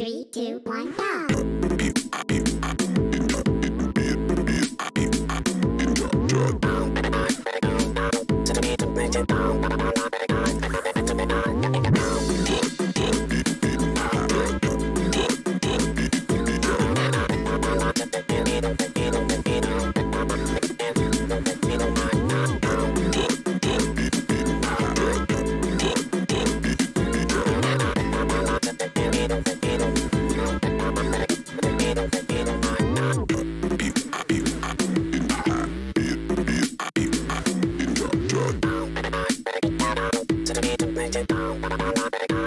Three, two, one, go. Drop, Música